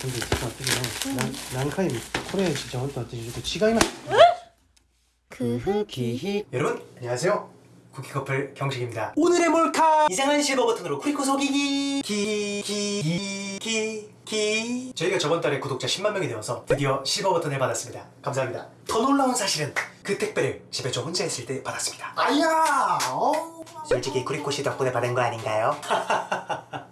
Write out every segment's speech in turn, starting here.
근데 진짜 어떻게 난, 난카이 코레아 진짜 혼자 어떻게 좀違います 크흐기히 여러분 안녕하세요 쿠키 커플 경식입니다 오늘의 몰카 이상한 실버 버튼으로 쿠리코 속이기 기기기기 기 저희가 저번 달에 구독자 10만 명이 되어서 드디어 실버 버튼을 받았습니다 감사합니다 더 놀라운 사실은 그 택배를 집에 저 혼자 있을 때 받았습니다 아야 어. 솔직히 쿠리코 씨 덕분에 받은 거 아닌가요?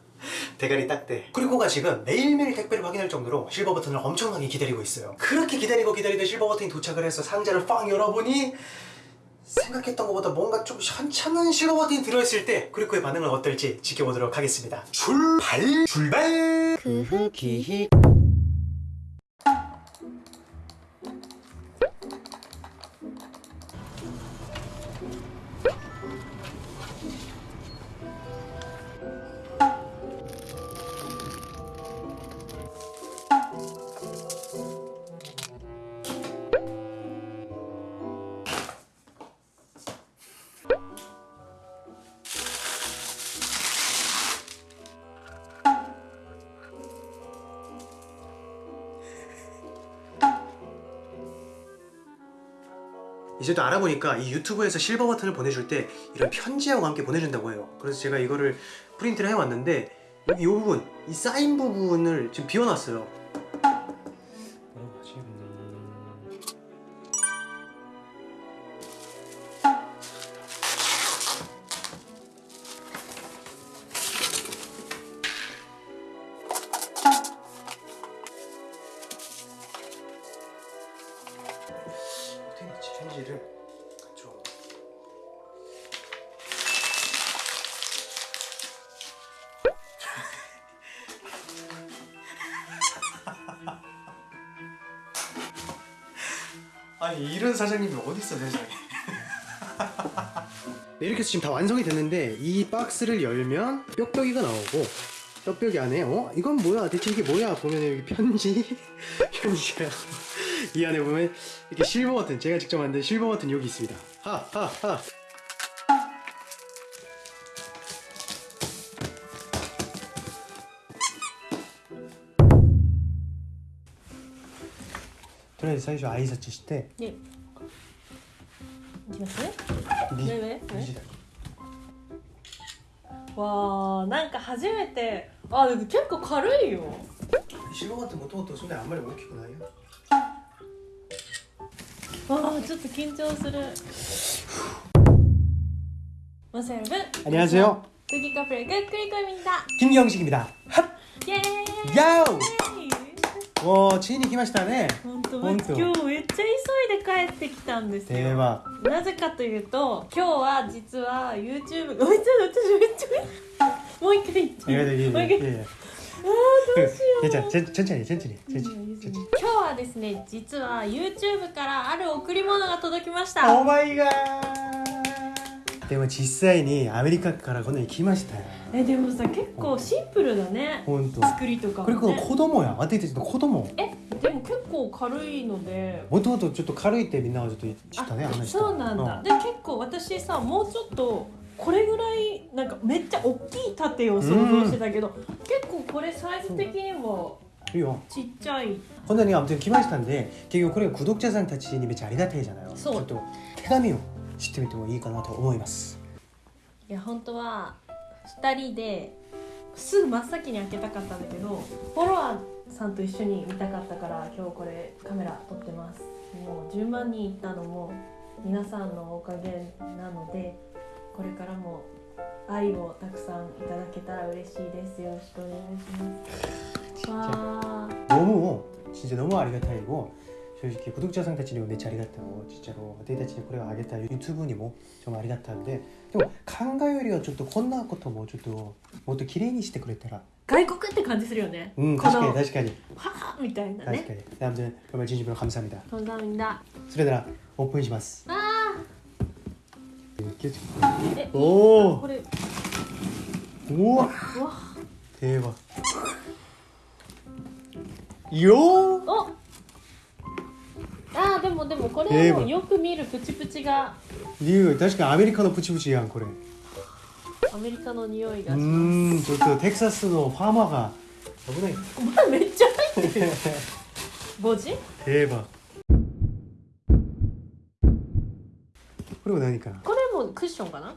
대가리 딱대. 쿠리코가 지금 매일매일 택배를 확인할 정도로 실버 버튼을 엄청나게 기다리고 있어요. 그렇게 기다리고 기다리다 실버 버튼이 도착을 해서 상자를 빵 열어보니 생각했던 것보다 뭔가 좀 현찮은 실버 버튼이 들어있을 때 쿠리코의 반응은 어떨지 지켜보도록 하겠습니다. 출발! 출발! 크흐기 이제 또 알아보니까 이 유튜브에서 실버 버튼을 보내줄 때 이런 편지하고 함께 보내준다고 해요. 그래서 제가 이거를 프린트를 해왔는데 이 부분 이 사인 부분을 지금 비워놨어요 편지를 좀 아니 이런 사장님이 어딨어 세상에. 네, 이렇게 해서 지금 다 완성이 됐는데 이 박스를 열면 뾱뾱이가 나오고 뾱뾱이 안에 어? 이건 뭐야? 대체 이게 뭐야? 보면 여기 편지 편지가 이 안에 보면 이렇게 실버 버튼 제가 직접 만든 실버 버튼 여기 있습니다 하하하 とりあえず最初挨拶してねいきますねリねねリジだわあなんか初めてあでも結構軽いよシルバーってもともとそんなにあんまり大きくないよ わあちょっと緊張するマサ여러분 안녕하세요 쿠키 커플 끝그리코입니다 김경식입니다 핫! 예 야우! 와 지인이 来ましたね本当ほんと今日めっちゃ急いで帰ってきたんですよ 대박 なぜかというと今日は実は YouTube ごめんなさい私めっちゃもう一回言って 예, 예, 예, もう一回 うん、ちゃんちゃんちゃんちゃんちゃんちゃんちゃんちゃん今日はですね実は YouTube からある贈り物が届きました。お前が。でも実際にアメリカからこのにきましたよ。えでもさ結構シンプルだね。本当。作りとか、ね、これこの子供や。私たちの子供。えでも結構軽いので。もともとちょっと軽いってみんなはちょっと言ったね話したそうなんだ、うん、で結構私さもうちょっとこれぐらいなんかめっちゃ大きい盾を想像してたけど、結構これサイズ的にもいいよちっちゃいこんなに아무튼来ましたんで結局これが구독자さんたちにめっちゃありがたいじゃないそうちょっと手紙を知ってみてもいいかなと思いますいや本当は2人ですぐ真っ先に開けたかったんだけどフォロワーさんと一緒に見たかったから今日これカメラ撮ってますもう10万人いったのも皆さんのおかげなので これからも愛をたくさんいただけたら嬉しいですよろしくお願いしますわー 너무 진짜 너무 아리가타이고 솔직히 구독자さんたちにもめっちゃありがたい진짜로私たちにこれをあげた 유튜브 にも좀ありがたいんででも考えよりはちょっとこんなこともちょっともっと綺麗にしてくれたら外国って感じするよね、うん確かにこの確かにははみたいな確かねに아무튼 정말 진심으로 감사합니다 감사합니다 それならオープンしますあ 出てきたおおうわ定番よおあー。でもでもこれもよく見るプチプチが理由確かにアメリカのプチプチやんこれアメリカの匂いがしますうんちょっとテキサスのファー。マー。が危ないお前めっちゃ入ってるボジ定番これは何かなこクッションかな？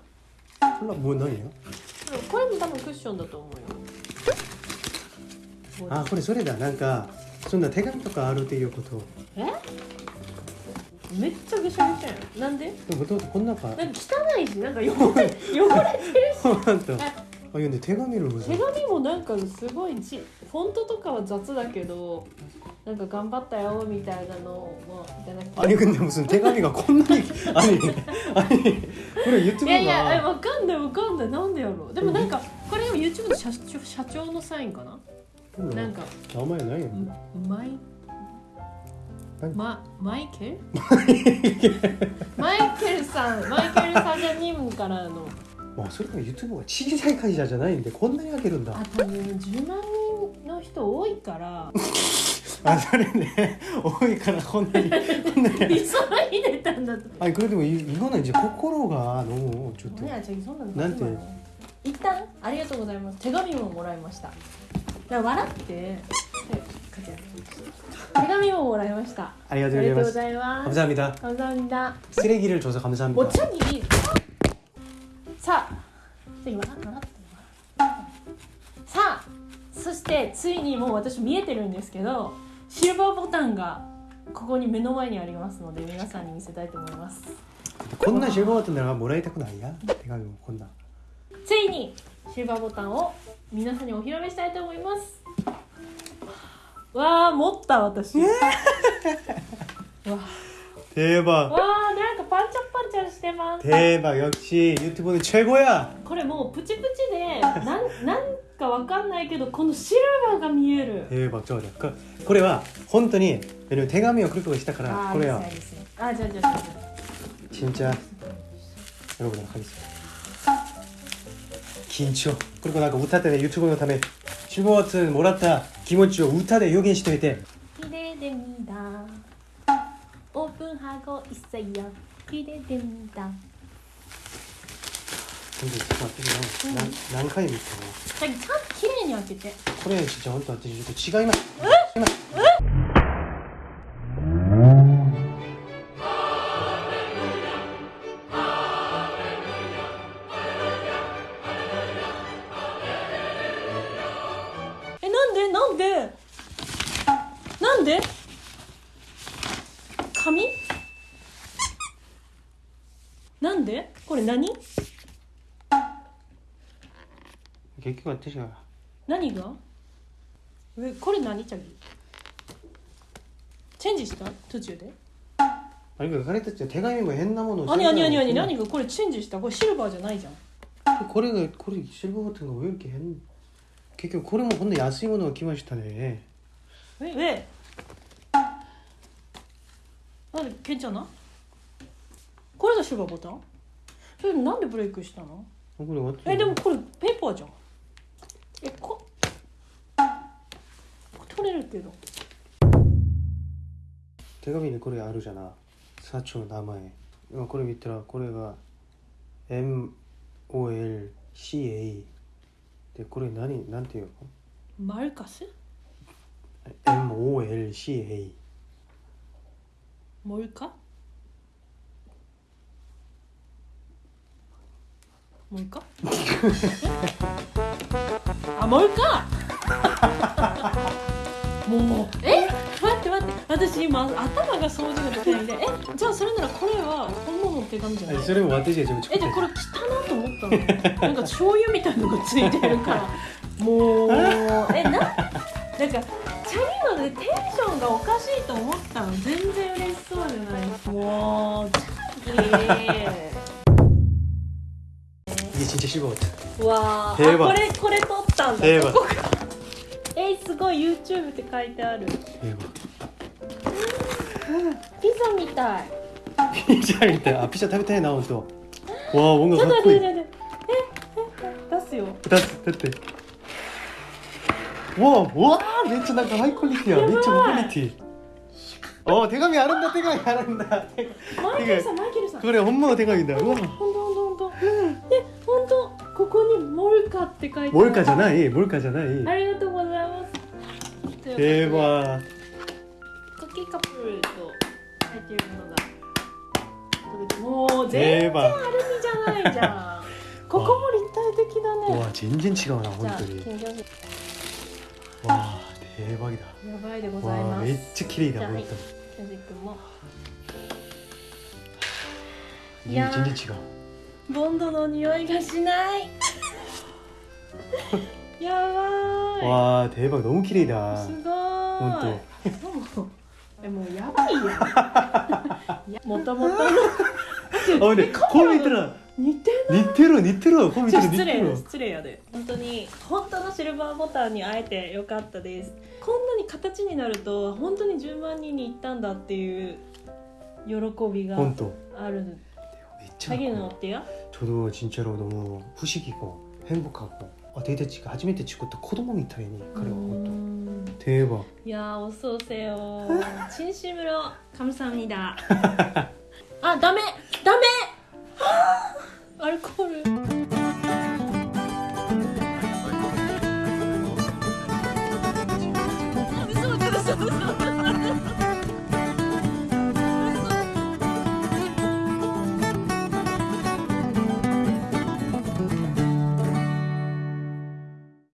これはもう何よ？これも多分クッションだと思うよ。あこれそれだ。なんかそんな手紙とかあるっていうこと。え？めっちゃぐしゃぐしゃやん。なんで？でもともとこんなか。なんか汚いしなんか汚れ汚れてるし。あえ？読んで手紙の手紙もなんかすごいちフォントとかは雑だけどなんか頑張ったよみたいなのをいただきたい。兄君でもその手紙がこんなに兄兄これ言ってもいやいやわかんないわかんない。なんでやろう。でもなんかこれも YouTube の社長社長のサインかな？うん、なんか名前ないよ。うマイま、マイケル。マイケルさんマイケルさんじゃ任務からの。あそれから YouTube が小さい会社じゃないんでこんなに開けるんだ。あ多分10万人の人多いから。あそれね多いからこんなにこんなに急いでたんだと 아니 그래도 이, 이거는 이제 코코로가 너무 좋대 いや違うそんなのなんて一旦ありがとうございます手紙ももらいましただから笑ってえ書いてあります手紙ももらいましたあ 아리가또 りがとうご 고자이마스 ざいます 감사합니다 감사합니다 쓰레기를 줘서 감사합니다 お茶にさあ次笑って笑ってさあそしてついにもう私見えてるんですけど シルバーボタンがここに目の前にありますので皆さんに見せたいと思います 콘나 실버 같은 데가 뭐라 했다고 나이야? 대감이 뭐 콘나 ついにシルバーボタンを皆さんにお披露目したいと思いますわあ持った私わ 대박 あわあなんかパンチャパンチャしてます 대박 역시 유튜브는 최고야 これもうプチプチでなんなん かわかんないけどこのシルバーが見える。ええー、ばちょうだ。これは本当に手紙をクリックしたからこれは。ああじゃじゃじゃ。ちんちゃん。喜んで感じです。緊張。これもなんか歌ってね YouTube のため15月もらった気持ちを歌で表現しておいて。綺麗で見た。オープンハゴ一切や。綺麗で見た。全部詰まってるな、うん、何？回も言ったのちゃんときに開けてこれちゃんと違いますえ違いますえなんでなんでなんで紙なんでこれ何？結局私が。何が？えこれ何チャギ？チェンジした？途中で？何か彼たちは手紙も変なものをあにあにあに何が？これチェンジした？これシルバーじゃないじゃん。これがこれシルバーボタンが泳ぎへん結局これもほんの安いものが来ましたね。ええ。なんでケンちゃんな？これがシルバーボタン？それなんでブレイクしたの？えでもこれペーパーじゃん。えこ取れるけど手紙にこれあるじゃな社長の名前今これ見たらこれが MOLCA でこれ何なんていうマルカスの MOLCA モルカモあもう一回もうえ待って待って私今頭が掃除ができないんでえじゃあそれならこれは本物の手紙じゃないそれも私が自分えじゃあこれ汚いと思ったのなんか醤油みたいなのがついてるからもうえななんかチャリーでテンションがおかしいと思ったの全然嬉しそうじゃないもうチャリー一日仕事わあこれこれ撮ったんだ。えー、すごい YouTube って書いてある、うん、ピザみたい。ピザみたい。あピザ食べたいな本当わあ音楽かっこいい。え出すよ。出す出てわあわあめっちゃなんかハイクオリティや。めっちゃハイクオリティ。お手紙あるんだ手紙あるんだ。マイケルさんマイケルさん。これ本物の手紙だ。うわ本当って書いてモルカじゃないモルカじゃない。ありがとうございます。ではクッキーカップルと入っているものがもう全然アルミじゃないじゃん。ここも立体的だね。わ全然違うな本当に。わ定番だ。やばいでございます。めっちゃ綺麗だ本当に。いや全然違う。ボンドの匂いがしない。やばい 와 대박 너무綺麗だすご本ーいもうえもうやばいやんいやもともとの 아 근데 거울 밑에는 似てる 니테로 니테로 거울 じゃあ 밑에는 失礼 니테로 失礼やで本当に本当のシルバーボタンに会えてよかったですこんなに形になると本当に10万人に行ったんだっていう喜びが 본또 ある 진짜 자기는 어때요? 저도 진짜로 너무 후식이고 행복하고 아, 데이트치가 初めて 찍었던 코도모 미타이니 그래요 본또 음, 대박 야 어서 오세요 진심으로 감사합니다 아 다메 다메 알코올